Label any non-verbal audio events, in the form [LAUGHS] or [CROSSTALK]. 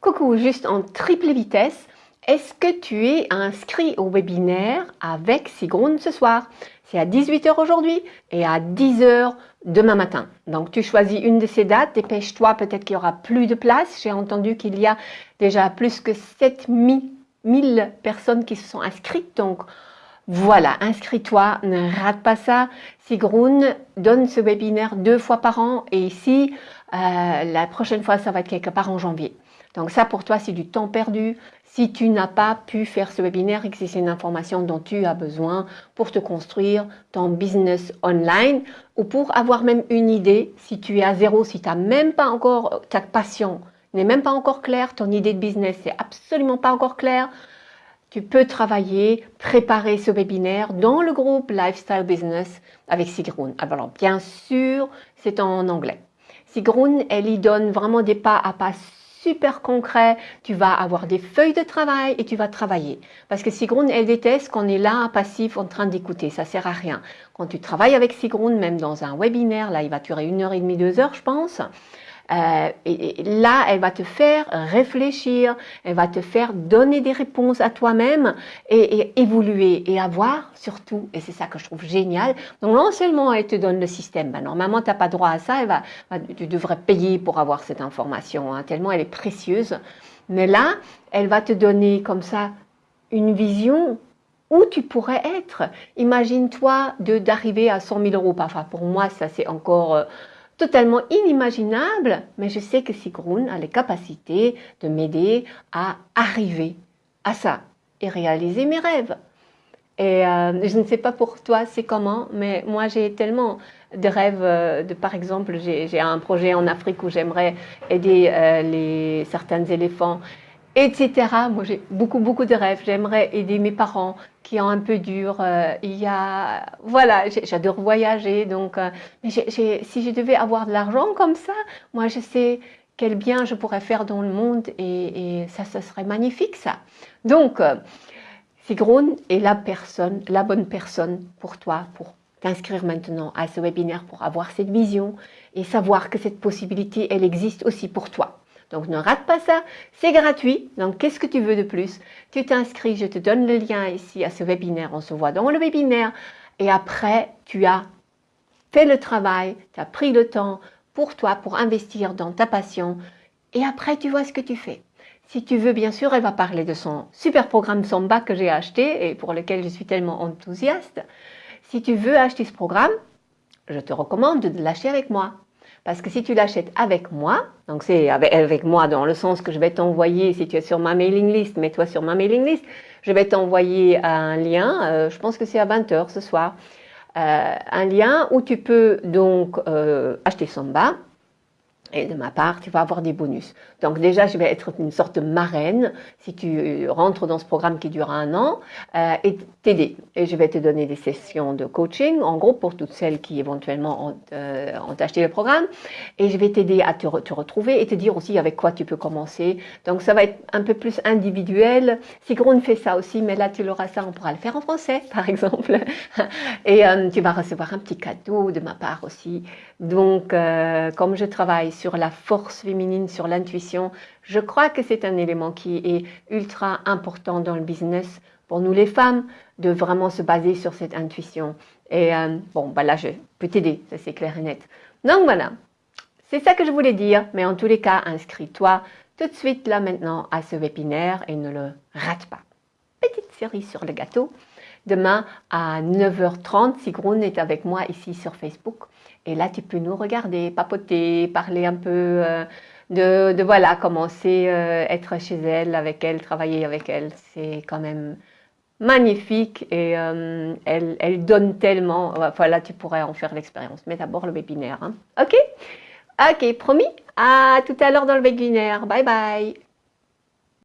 Coucou, juste en triple vitesse. Est-ce que tu es inscrit au webinaire avec Sigrun ce soir? C'est à 18h aujourd'hui et à 10h demain matin. Donc tu choisis une de ces dates, dépêche-toi, peut-être qu'il y aura plus de place. J'ai entendu qu'il y a déjà plus que 7000 personnes qui se sont inscrites. Donc voilà, inscris-toi, ne rate pas ça. Sigrun donne ce webinaire deux fois par an et ici, euh, la prochaine fois, ça va être quelque part en janvier. Donc ça, pour toi, c'est du temps perdu. Si tu n'as pas pu faire ce webinaire et que c'est une information dont tu as besoin pour te construire ton business online ou pour avoir même une idée, si tu es à zéro, si tu n'as même pas encore ta passion, n'est même pas encore claire, ton idée de business n'est absolument pas encore claire, tu peux travailler, préparer ce webinaire dans le groupe Lifestyle Business avec Sigrun. Alors bien sûr, c'est en anglais. Sigrun, elle y donne vraiment des pas à pas super concret, tu vas avoir des feuilles de travail et tu vas travailler. Parce que Sigrun, elle déteste qu'on est là, passif, en train d'écouter. Ça sert à rien. Quand tu travailles avec Sigrun, même dans un webinaire, là, il va durer une heure et demie, deux heures, je pense. Euh, et, là, elle va te faire réfléchir, elle va te faire donner des réponses à toi-même et, évoluer et avoir surtout, et c'est ça que je trouve génial, donc non seulement elle te donne le système, ben, normalement tu n'as pas droit à ça, elle va, tu devrais payer pour avoir cette information, hein, tellement elle est précieuse, mais là, elle va te donner comme ça une vision où tu pourrais être. Imagine-toi d'arriver à 100 000 euros. Enfin, pour moi, ça c'est encore... Euh, totalement inimaginable, mais je sais que Sigrun a les capacités de m'aider à arriver à ça et réaliser mes rêves. Et euh, je ne sais pas pour toi c'est comment, mais moi j'ai tellement de rêves. Euh, de, par exemple, j'ai un projet en Afrique où j'aimerais aider euh, les, certains éléphants etc. Moi, j'ai beaucoup, beaucoup de rêves. J'aimerais aider mes parents qui ont un peu dur. Euh, il y a, voilà, j'adore voyager. Donc, euh, mais si je devais avoir de l'argent comme ça, moi, je sais quel bien je pourrais faire dans le monde et, ça, ce serait magnifique, ça. Donc, euh, est la personne, la bonne personne pour toi, pour t'inscrire maintenant à ce webinaire, pour avoir cette vision et savoir que cette possibilité, elle existe aussi pour toi. Donc ne rate pas ça, c'est gratuit. Donc qu'est-ce que tu veux de plus? Tu t'inscris, je te donne le lien ici à ce webinaire. On se voit dans le webinaire. Et après, tu as fait le travail, tu as pris le temps pour toi, pour investir dans ta passion. Et après, tu vois ce que tu fais. Si tu veux, bien sûr, elle va parler de son super programme Samba que j'ai acheté et pour lequel je suis tellement enthousiaste. Si tu veux acheter ce programme, je te recommande de l'acheter avec moi. Parce que si tu l'achètes avec moi, donc c'est avec, moi dans le sens que je vais t'envoyer, si tu es sur ma mailing list, mets-toi sur ma mailing list, je vais t'envoyer un lien, euh, je pense que c'est à 20h ce soir, euh, un lien où tu peux donc euh, acheter Samba, et de ma part, tu vas avoir des bonus. Donc déjà, je vais être une sorte de marraine si tu rentres dans ce programme qui dure un an euh, et t'aider. Et je vais te donner des sessions de coaching, en gros pour toutes celles qui éventuellement ont, euh, acheté le programme. Et je vais t'aider à te, retrouver et te dire aussi avec quoi tu peux commencer. Donc ça va être un peu plus individuel. Sigrun fait ça aussi, mais là tu l'auras ça, on pourra le faire en français [LAUGHS] par exemple. et euh, tu vas recevoir un petit cadeau de ma part aussi. Donc comme je travaille la force féminine, sur l'intuition. Je crois que c'est un élément qui est ultra important dans le business pour nous les femmes, de vraiment se baser sur cette intuition. Et euh, bon, bah là, je peux t'aider, ça c'est clair et net. Donc voilà, c'est ça que je voulais dire, mais en tous les cas, inscris-toi tout de suite là maintenant à ce webinaire et ne le rate pas. Petite série sur le gâteau. Demain à 9h30, Sigrun est avec moi ici sur Facebook. Et là, tu peux nous regarder, papoter, parler un peu euh, de, voilà, commencer euh, être chez elle, avec elle, travailler avec elle. C'est quand même magnifique et euh, elle, donne tellement. Voilà, tu pourrais en faire l'expérience. Mais d'abord le webinaire. Hein. Ok? Ok, promis? À tout à l'heure dans le webinaire. Bye bye